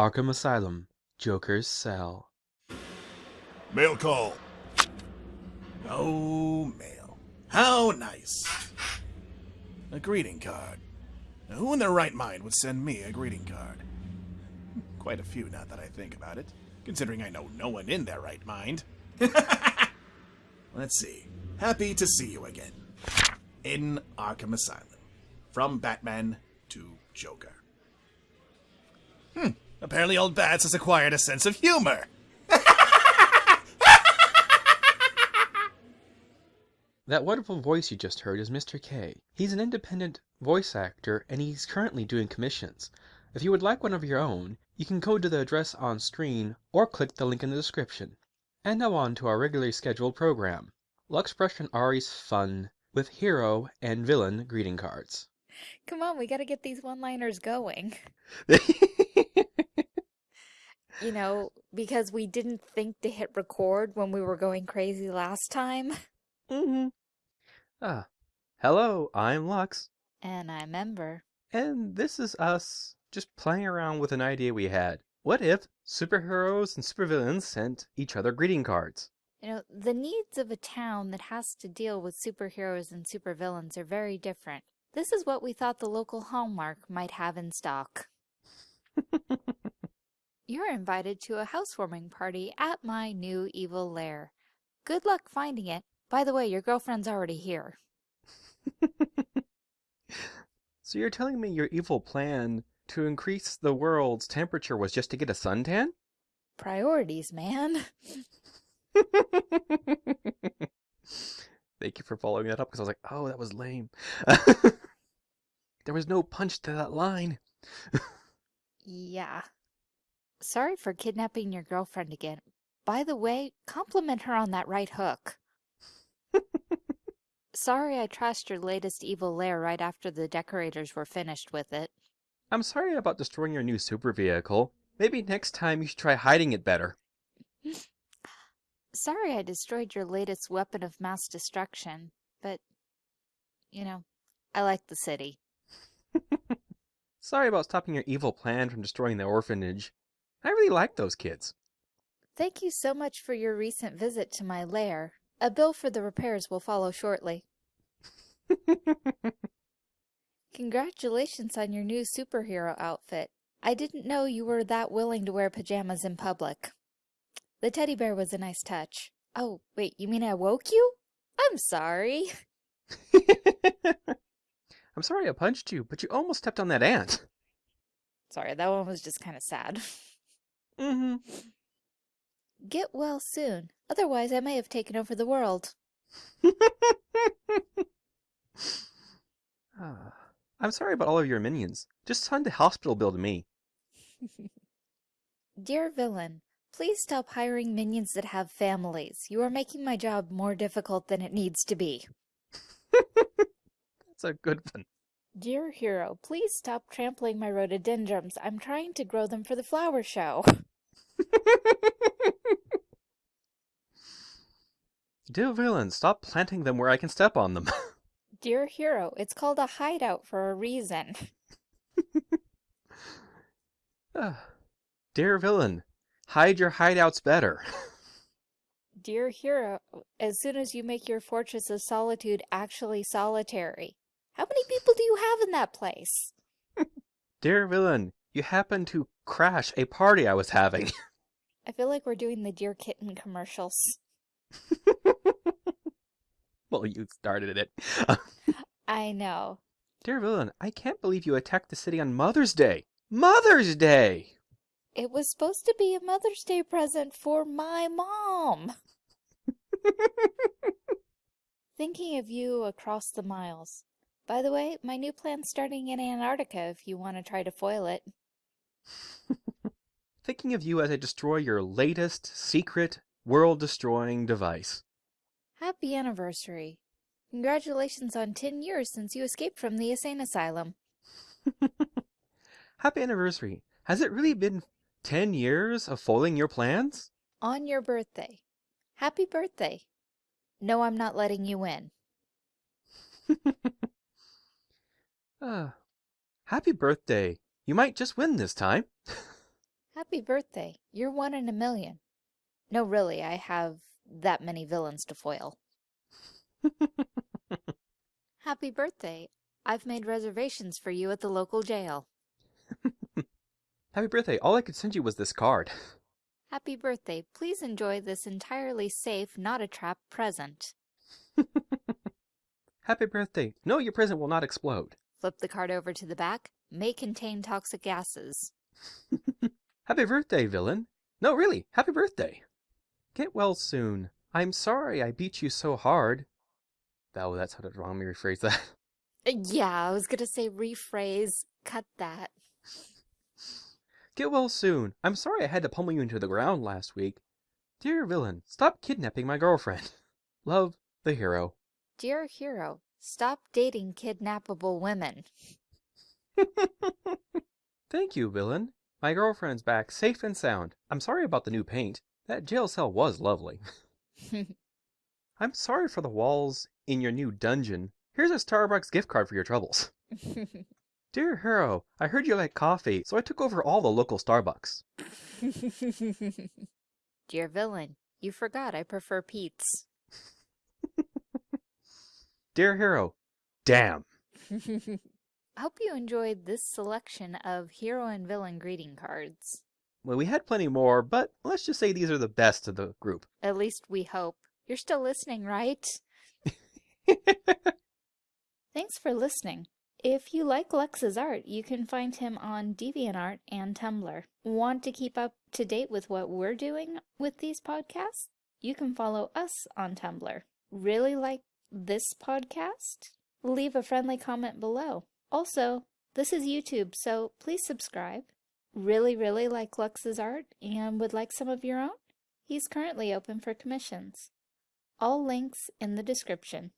Arkham Asylum, Joker's Cell. Mail call. Oh, mail. How nice. A greeting card. Who in their right mind would send me a greeting card? Quite a few now that I think about it, considering I know no one in their right mind. Let's see. Happy to see you again. In Arkham Asylum. From Batman to Joker. Hmm. Apparently old Bats has acquired a sense of humor. That wonderful voice you just heard is Mr. K. He's an independent voice actor and he's currently doing commissions. If you would like one of your own, you can go to the address on screen or click the link in the description. And now on to our regularly scheduled program. Lux Brush and Ari's fun with hero and villain greeting cards. Come on, we gotta get these one-liners going. You know, because we didn't think to hit record when we were going crazy last time. mm-hmm. Ah, hello, I'm Lux. And I'm Ember. And this is us just playing around with an idea we had. What if superheroes and supervillains sent each other greeting cards? You know, the needs of a town that has to deal with superheroes and supervillains are very different. This is what we thought the local Hallmark might have in stock. You're invited to a housewarming party at my new evil lair. Good luck finding it. By the way, your girlfriend's already here. so you're telling me your evil plan to increase the world's temperature was just to get a suntan? Priorities, man. Thank you for following that up because I was like, oh, that was lame. there was no punch to that line. yeah. Sorry for kidnapping your girlfriend again. By the way, compliment her on that right hook. sorry I trashed your latest evil lair right after the decorators were finished with it. I'm sorry about destroying your new super vehicle. Maybe next time you should try hiding it better. sorry I destroyed your latest weapon of mass destruction, but, you know, I like the city. sorry about stopping your evil plan from destroying the orphanage. I really like those kids. Thank you so much for your recent visit to my lair. A bill for the repairs will follow shortly. Congratulations on your new superhero outfit. I didn't know you were that willing to wear pajamas in public. The teddy bear was a nice touch. Oh, wait, you mean I woke you? I'm sorry. I'm sorry I punched you, but you almost stepped on that ant. Sorry, that one was just kind of sad. Mm-hmm. Get well soon. Otherwise, I may have taken over the world. ah, I'm sorry about all of your minions. Just send the hospital bill to me. Dear villain, please stop hiring minions that have families. You are making my job more difficult than it needs to be. That's a good one. Dear hero, please stop trampling my rhododendrons. I'm trying to grow them for the flower show. Dear villain, stop planting them where I can step on them. Dear hero, it's called a hideout for a reason. uh, dear villain, hide your hideouts better. Dear hero, as soon as you make your fortress of solitude actually solitary. How many people do you have in that place? Dear villain, you happen to crash a party I was having. I feel like we're doing the Dear Kitten commercials. well, you started it. I know. Dear villain, I can't believe you attacked the city on Mother's Day. Mother's Day! It was supposed to be a Mother's Day present for my mom. Thinking of you across the miles. By the way, my new plan's starting in Antarctica if you want to try to foil it. Thinking of you as I destroy your latest, secret, world-destroying device. Happy anniversary. Congratulations on 10 years since you escaped from the insane asylum. Happy anniversary. Has it really been 10 years of foiling your plans? On your birthday. Happy birthday. No, I'm not letting you in. uh, happy birthday. You might just win this time. Happy birthday. You're one in a million. No, really, I have that many villains to foil. Happy birthday. I've made reservations for you at the local jail. Happy birthday. All I could send you was this card. Happy birthday. Please enjoy this entirely safe, not a trap present. Happy birthday. No, your present will not explode. Flip the card over to the back. May contain toxic gases. Happy birthday, villain. No, really, happy birthday. Get well soon. I'm sorry I beat you so hard. Oh, that sounded wrong. Let me rephrase that. Uh, Yeah, I was gonna say rephrase. Cut that. Get well soon. I'm sorry I had to pummel you into the ground last week. Dear villain, stop kidnapping my girlfriend. Love, the hero. Dear hero, stop dating kidnappable women. Thank you, villain. My girlfriend's back safe and sound. I'm sorry about the new paint. That jail cell was lovely. I'm sorry for the walls in your new dungeon. Here's a Starbucks gift card for your troubles. Dear hero, I heard you like coffee, so I took over all the local Starbucks. Dear villain, you forgot I prefer Peet's. Dear hero, damn. I hope you enjoyed this selection of hero and villain greeting cards. Well, we had plenty more, but let's just say these are the best of the group. At least we hope. You're still listening, right? Thanks for listening. If you like Lex's art, you can find him on DeviantArt and Tumblr. Want to keep up to date with what we're doing with these podcasts? You can follow us on Tumblr. Really like this podcast? Leave a friendly comment below. Also, this is YouTube, so please subscribe. Really, really like Lux's art and would like some of your own? He's currently open for commissions. All links in the description.